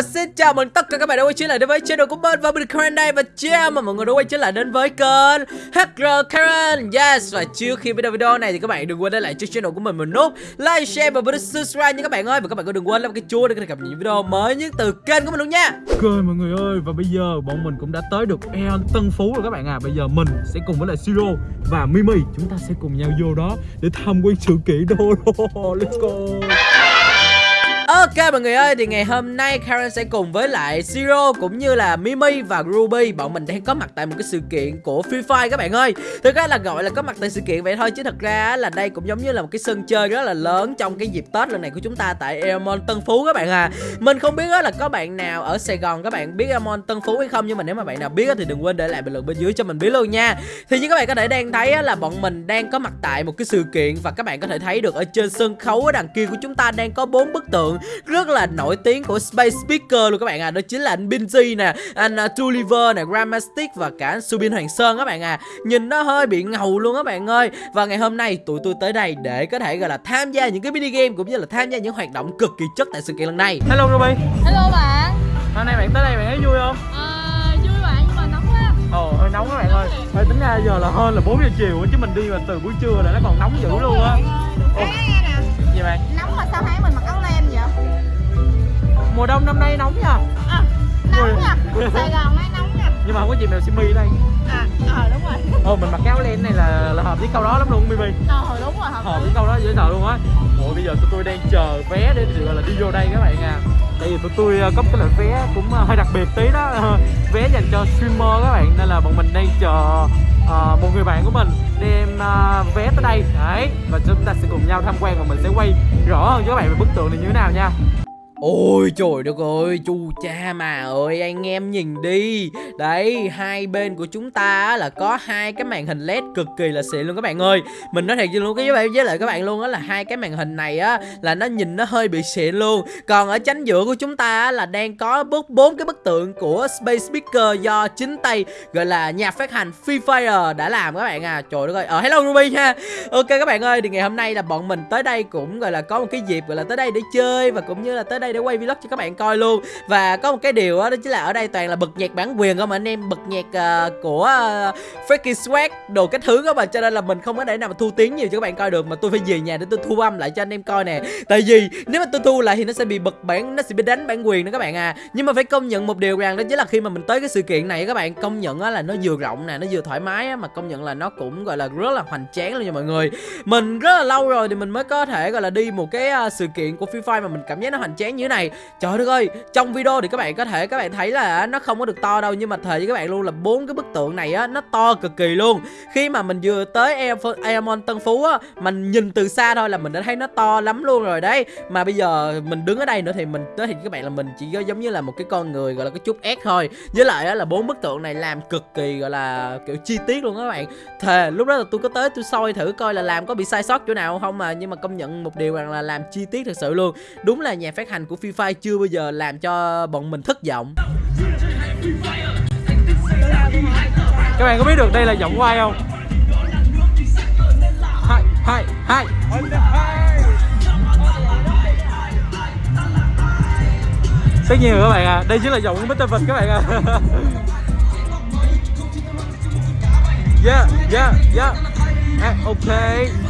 và xin chào mừng tất cả các bạn đã quay trở lại đến với channel của mình và mình Karen đây. Và chào mà mọi người đã quay trở lại đến với kênh HR Karen. Yes và trước khi video video này thì các bạn đừng quên để lại cho channel của mình một nút like, share và bấm subscribe nha các bạn ơi. Và các bạn cũng đừng quên làm cái chuông để có thể cập nhật những video mới nhất từ kênh của mình luôn nha. Ok mọi người ơi và bây giờ bọn mình cũng đã tới được Eon Tân Phú rồi các bạn à. Bây giờ mình sẽ cùng với lại Siro và Mimi Chúng ta sẽ cùng nhau vô đó để tham quan sự kiện đô Let's go. Ok mọi người ơi, thì ngày hôm nay Karen sẽ cùng với lại Siro cũng như là Mimi và Ruby Bọn mình đang có mặt tại một cái sự kiện của Free Fire các bạn ơi. Thực ra là gọi là có mặt tại sự kiện vậy thôi Chứ thật ra là đây cũng giống như là một cái sân chơi rất là lớn trong cái dịp Tết lần này của chúng ta tại Airmon Tân Phú các bạn à. Mình không biết là có bạn nào ở Sài Gòn các bạn biết Airmon Tân Phú hay không Nhưng mà nếu mà bạn nào biết thì đừng quên để lại bình luận bên dưới cho mình biết luôn nha. Thì như các bạn có thể đang thấy là bọn mình đang có mặt tại một cái sự kiện Và các bạn có thể thấy được ở trên sân khấu ở đằng kia của chúng ta đang có bốn bức tượng rất là nổi tiếng của Space Speaker luôn các bạn à. Đó chính là anh Binzy nè, anh uh, Tulliver nè, Grandmastic và cả anh Subin Hoàng Sơn các bạn à. Nhìn nó hơi bị ngầu luôn các bạn ơi. Và ngày hôm nay tụi tôi tới đây để có thể gọi là tham gia những cái mini game cũng như là tham gia những hoạt động cực kỳ chất tại sự kiện lần này. Hello Ruby Hello bạn. Hôm nay bạn tới đây bạn thấy vui không? à, Vui bạn nhưng mà nóng quá. Ồ hơi nóng các bạn ơi. Thôi tính ra giờ là hơn là 4 giờ chiều chứ mình đi mà từ buổi trưa là nó còn nóng dữ luôn á. Thấy nghe nè. Gì bạn? Nóng mà sao thấy mình mặc áo Mùa đông năm nay nóng nha à, Nóng nha Sài Gòn nay nóng nha Nhưng mà không có chị mèo simi đây. À ờ đúng rồi. Ồ mình mặc áo len này là, là hợp với câu đó lắm luôn Mimi Ờ đúng rồi hợp hợp với câu đó dễ sợ luôn á. Ủa bây giờ tụi tôi đang chờ vé để gọi là đi vô đây các bạn à. Tại vì tụi tôi ờ, có một cái loại vé cũng ờ, hơi đặc biệt tí đó. Vé dành cho streamer các bạn Nên là bọn mình đang chờ uh, một người bạn của mình đem uh, vé tới đây. Đấy Và chúng ta sẽ cùng nhau tham quan và mình sẽ quay rõ hơn cho các bạn về bức tượng này như thế nào nha Ôi trời đất ơi, chu cha mà ơi anh em nhìn đi. Đấy, hai bên của chúng ta là có hai cái màn hình led cực kỳ là xịn luôn các bạn ơi. Mình nói thiệt luôn cái với, với lại các bạn luôn á là hai cái màn hình này á là nó nhìn nó hơi bị xịn luôn. Còn ở chánh giữa của chúng ta là đang có bốn bốn cái bức tượng của Space Speaker do chính tay gọi là nhà phát hành Free Fire đã làm các bạn à. Trời đất ơi, ờ hello Ruby nha Ok các bạn ơi, thì ngày hôm nay là bọn mình tới đây cũng gọi là có một cái dịp gọi là tới đây để chơi và cũng như là tới đây để quay vlog cho các bạn coi luôn. Và có một cái điều đó, đó chính là ở đây toàn là bật nhạc bản quyền không anh em? Bật nhạc uh, của uh, Freaky Swag đồ cái thứ đó mà cho nên là mình không có để nào mà thu tiếng nhiều cho các bạn coi được mà tôi phải về nhà để tôi thu âm lại cho anh em coi nè. Tại vì nếu mà tôi thu lại thì nó sẽ bị bật bản nó sẽ bị đánh bản quyền đó các bạn à. Nhưng mà phải công nhận một điều rằng đó chính là khi mà mình tới cái sự kiện này các bạn công nhận là nó vừa rộng nè nó vừa thoải mái á mà công nhận là nó cũng gọi là rất là hoành tráng luôn nha mọi người. Mình rất là lâu rồi thì mình mới có thể gọi là đi một cái uh, sự kiện của Free Fire mà mình cảm giác nó hoành tráng như thế này. Trời đất ơi, trong video thì các bạn có thể, các bạn thấy là nó không có được to đâu, nhưng mà thề với các bạn luôn là bốn cái bức tượng này á, nó to cực kỳ luôn. Khi mà mình vừa tới Airmon Tân Phú á, mình nhìn từ xa thôi là mình đã thấy nó to lắm luôn rồi đấy. Mà bây giờ mình đứng ở đây nữa thì mình tới thì các bạn là mình chỉ có giống như là một cái con người, gọi là cái chút ép thôi. Với lại á là bốn bức tượng này làm cực kỳ, gọi là, kiểu chi tiết luôn các bạn. Thề, lúc đó là tôi có tới tôi soi thử coi là làm có bị sai sót chỗ nào không mà, nhưng mà công nhận một điều rằng là làm chi tiết thật sự luôn. Đúng là nhà phát hành của Free Fire chưa bao giờ làm cho bọn mình thất vọng? Các bạn có biết được đây là giọng của ai không? Hai, hai, hai. Tất nhiên rồi các bạn à, đây chính là giọng của Mr. Vịt các bạn à. Yeah, yeah, yeah. À, Ok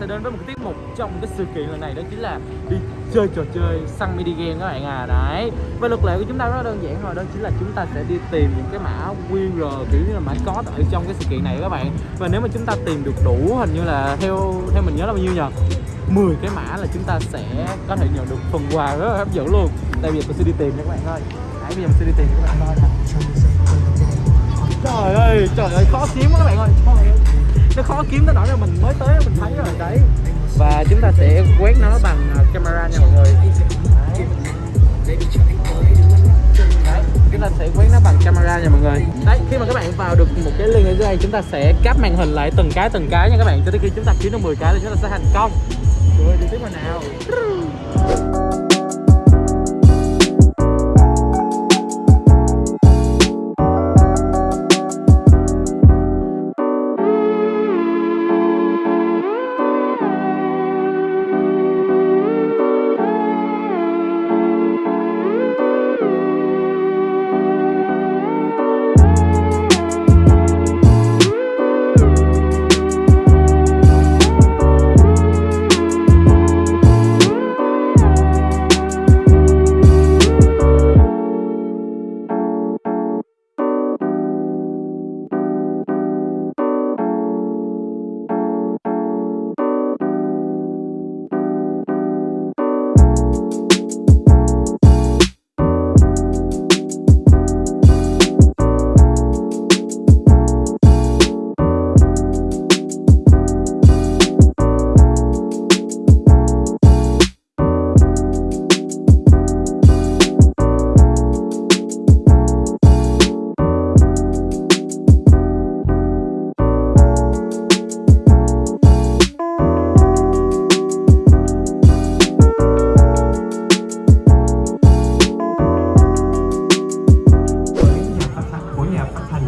sẽ đến với một cái tiết mục trong cái sự kiện lần này đó chính là đi chơi trò chơi săn mini game các bạn à. Đấy. Và luật lệ của chúng ta rất đơn giản thôi đó chính là chúng ta sẽ đi tìm những cái mã QR kiểu như là mã code ở trong cái sự kiện này các bạn. Và nếu mà chúng ta tìm được đủ hình như là theo theo mình nhớ là bao nhiêu nhờ? 10 cái mã là chúng ta sẽ có thể nhận được phần quà rất là hấp dẫn luôn. Tại vì tôi sẽ đi tìm nha các bạn ơi. Đấy bây giờ mình sẽ đi tìm các bạn coi nè. Trời ơi, trời ơi, khó kiếm quá các bạn ơi Trời ơi. Nó khó kiếm tới nỗi là mình mới tới mình thấy rồi đấy. Và chúng ta sẽ quét nó bằng à, camera nha mọi người. Đấy. Đấy, chúng ta sẽ quét nó bằng camera nha mọi người. Đấy, khi mà các bạn vào được một cái link ở dưới đây Chúng ta sẽ cáp màn hình lại từng cái từng cái nha các bạn. Cho tới khi chúng ta kiếm được 10 cái thì chúng ta sẽ thành công. Rồi, đi tiếp vào nào.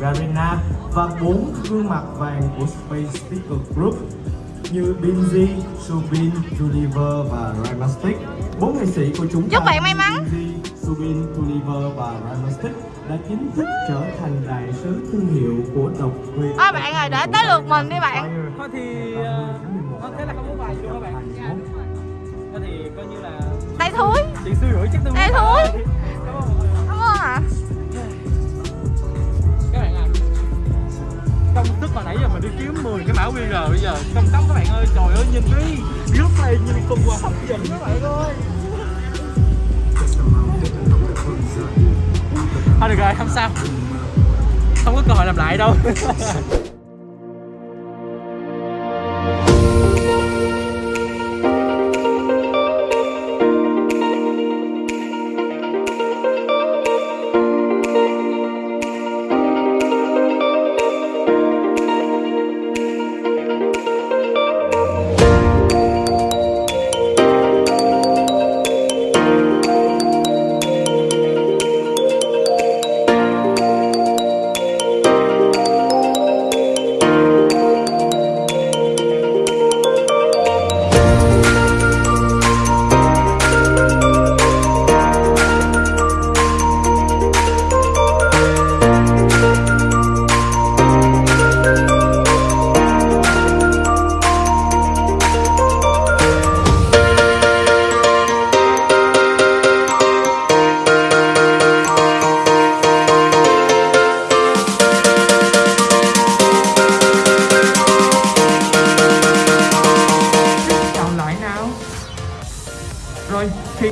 Garena và bốn gương mặt vàng của Space Speaker Group như Binzy, Subin, Tuliver và Rhymastic. Bốn nghệ sĩ của chúng ta Chúc bạn may mắn. Binzy, Subin, Tuliver và Rhymastic đã chính thức trở thành đại sứ thương hiệu của độc quyền. Ôi bạn ơi, để tới lượt mình đi bạn Thôi thì uh, thế là không có bài đâu các bạn Thôi thì coi như là Đây thúi chị suy rủi chắc tôi Ê, muốn mình cái mã QR bây giờ. Trong tóc các bạn ơi, trời ơi, nhìn đi. Rất này nhìn cùng quà hấp dẫn các bạn ơi. Thôi được rồi, không sao. Không có cơ hội làm lại đâu.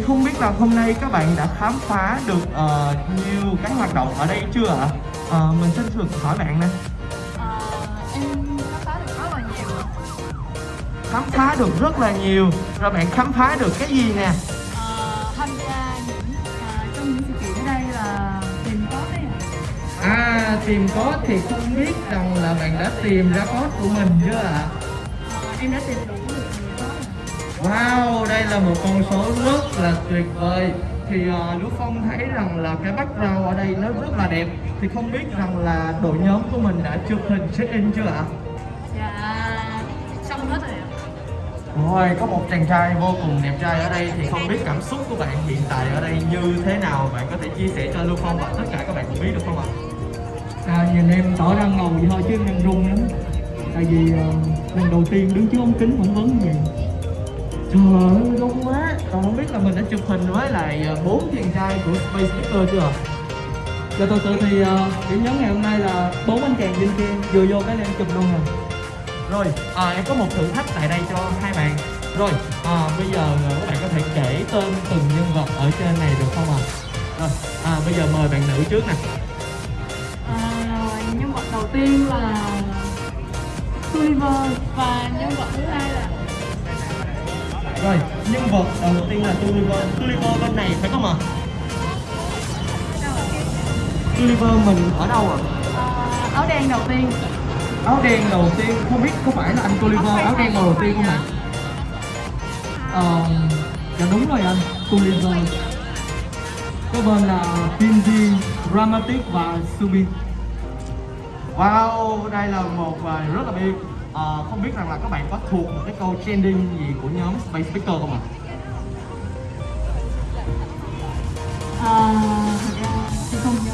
không biết là hôm nay các bạn đã khám phá được ờ, nhiều cái hoạt động ở đây chưa ạ? Ờ, mình xin được hỏi bạn nè. Em khám phá được rất là nhiều. Khám phá được rất là nhiều. Rồi bạn khám phá được cái gì nè? Ờ, tham gia những à, trong những sự kiện ở đây là tìm có đấy à tìm code thì không biết rằng là bạn đã tìm ra code của mình chưa ạ? Ờ, em đã tìm được. Wow, đây là một con số rất là tuyệt vời Thì uh, Lũ Phong thấy rằng là cái background ở đây nó rất là đẹp Thì không biết rằng là đội nhóm của mình đã chụp hình check-in chưa ạ? Dạ xong hết rồi ạ. Rồi, có một chàng trai vô cùng đẹp trai ở đây Thì không biết cảm xúc của bạn hiện tại ở đây như thế nào Bạn có thể chia sẻ cho Lưu Phong và tất cả các bạn cùng biết được không ạ? À, nhìn em tỏ ra ngầu vậy thôi chứ em run lắm tại vì uh, lần đầu tiên đứng trước ống kính phỏng vấn gì Trời ơi, đông quá Còn không biết là mình đã chụp hình với lại ờ, bốn chàng trai của Space Speaker chưa ạ? Dạ thật sự thì uh, điểm nhấn ngày hôm nay là bốn anh chàng bên kia vừa vô cái lên chụp luôn rồi. Rồi, à, em có một thử thách tại đây cho hai bạn Rồi, à, bây giờ ờ, các bạn có thể kể tên từng nhân vật ở trên này được không ạ? Rồi, à, bây giờ mời bạn nữ trước nè À, nhân vật đầu tiên là Gulliver và nhân vật thứ hai là rồi, nhân vật đầu tiên là Gulliver Gulliver bên này phải không ạ? Gulliver mình ở đâu ạ? à, áo đen đầu tiên Áo đen đầu tiên, không biết có phải là anh Gulliver áo đen màu đầu tiên không ạ? Ờ, dạ đúng rồi anh, Gulliver. Có bên là Pinji, Dramatic và Subin. Wow, đây là một bài rất là biết à, Không biết rằng là các bạn có thuộc một cái câu trending gì của nhóm Space Speaker không ạ? à, thật ra không nhớ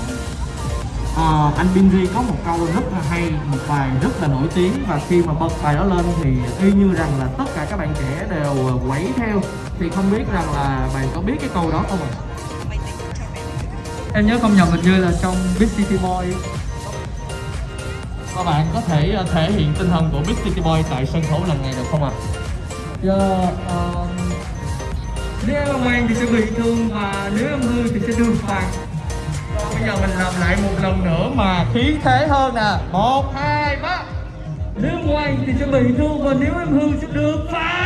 Ờ, anh Binzi có một câu rất là hay, một bài rất là nổi tiếng và khi mà bật bài đó lên thì y như rằng là tất cả các bạn trẻ đều quẩy theo thì không biết rằng là bạn có biết cái câu đó không ạ? Em nhớ không nhầm hình như là trong Big City Boy. Các bạn có thể ờ, thể hiện tinh thần của Big City Boy tại sân khấu lần này được không ạ? Dạ, ờ, nếu em ngoan thì sẽ bị thương và nếu em hư thì sẽ được phạt. Bây giờ mình làm lại một lần nữa mà khí thế hơn nè một hai ba Nếu em ngoan thì sẽ bị thương và nếu em hư sẽ được phạt.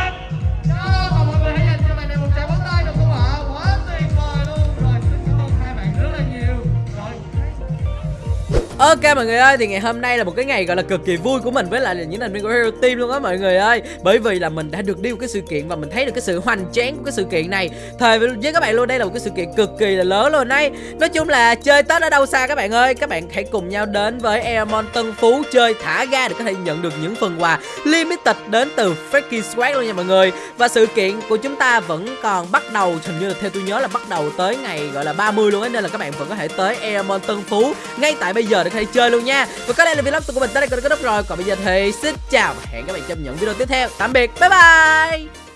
Ok mọi người ơi, thì ngày hôm nay là một cái ngày gọi là cực kỳ vui của mình với lại là những thành viên của Hero Team luôn á mọi người ơi. Bởi vì là mình đã được đi một cái sự kiện và mình thấy được cái sự hoành tráng của cái sự kiện này. Thời với với các bạn luôn, đây là một cái sự kiện cực kỳ là lớn luôn đấy Nói chung là chơi Tết ở đâu xa các bạn ơi. Các bạn hãy cùng nhau đến với Airmon Tân Phú chơi thả ga để có thể nhận được những phần quà limited đến từ Freaky Swag luôn nha mọi người. Và sự kiện của chúng ta vẫn còn bắt đầu, hình như là theo tôi nhớ là bắt đầu tới ngày gọi là 30 luôn ấy. Nên là các bạn vẫn có thể tới Airmon Tân Phú ngay tại bây giờ để được hay chơi luôn nha. Và có đây là vlog của mình tới đây có kết thúc rồi. Còn bây giờ thì xin chào và hẹn các bạn trong những video tiếp theo. Tạm biệt, bye bye.